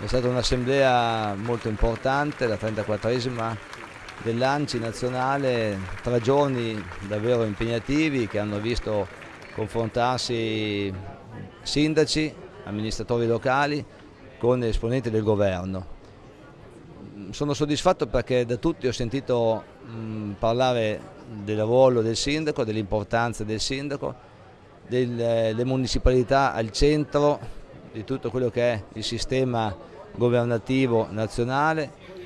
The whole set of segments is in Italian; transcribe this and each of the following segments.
È stata un'assemblea molto importante, la 34esima dell'Anci nazionale, tre giorni davvero impegnativi che hanno visto confrontarsi sindaci, amministratori locali con esponenti del governo. Sono soddisfatto perché da tutti ho sentito mh, parlare del ruolo del sindaco, dell'importanza del sindaco, delle municipalità al centro di tutto quello che è il sistema governativo nazionale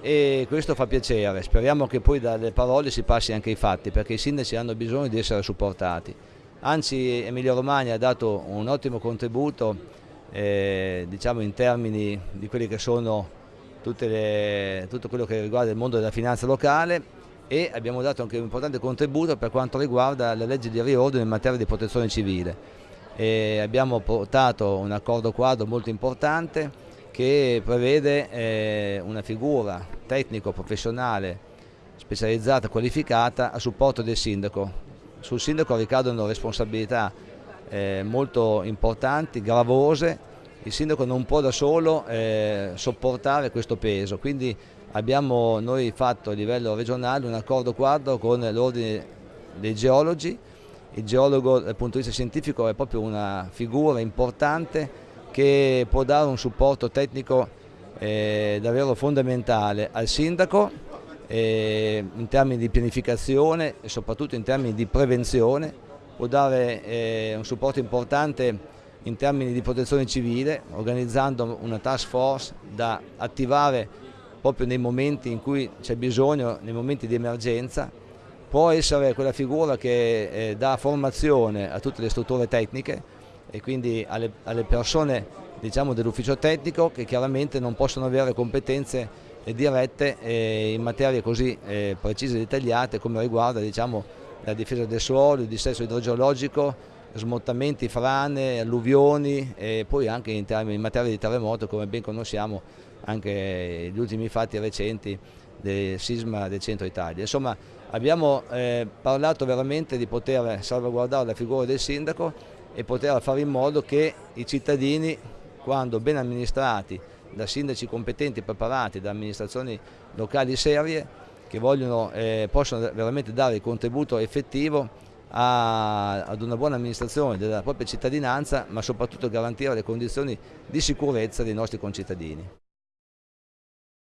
e questo fa piacere, speriamo che poi dalle parole si passi anche ai fatti perché i sindaci hanno bisogno di essere supportati. Anzi Emilia Romagna ha dato un ottimo contributo eh, diciamo in termini di quelli che sono le, tutto quello che riguarda il mondo della finanza locale e abbiamo dato anche un importante contributo per quanto riguarda la legge di riordino in materia di protezione civile e abbiamo portato un accordo quadro molto importante che prevede eh, una figura tecnico-professionale specializzata, qualificata a supporto del sindaco. Sul sindaco ricadono responsabilità eh, molto importanti, gravose, il sindaco non può da solo eh, sopportare questo peso, quindi abbiamo noi fatto a livello regionale un accordo quadro con l'ordine dei geologi il geologo dal punto di vista scientifico è proprio una figura importante che può dare un supporto tecnico eh, davvero fondamentale al sindaco eh, in termini di pianificazione e soprattutto in termini di prevenzione, può dare eh, un supporto importante in termini di protezione civile organizzando una task force da attivare proprio nei momenti in cui c'è bisogno, nei momenti di emergenza può essere quella figura che eh, dà formazione a tutte le strutture tecniche e quindi alle, alle persone diciamo, dell'ufficio tecnico che chiaramente non possono avere competenze eh, dirette eh, in materie così eh, precise e dettagliate come riguarda diciamo, la difesa del suolo, il dissesto idrogeologico, smottamenti, frane, alluvioni e poi anche in, in materia di terremoto come ben conosciamo anche gli ultimi fatti recenti del sisma del centro Italia. Insomma abbiamo eh, parlato veramente di poter salvaguardare la figura del sindaco e poter fare in modo che i cittadini quando ben amministrati da sindaci competenti e preparati, da amministrazioni locali serie che vogliono, eh, possono veramente dare il contributo effettivo a, ad una buona amministrazione della propria cittadinanza ma soprattutto garantire le condizioni di sicurezza dei nostri concittadini.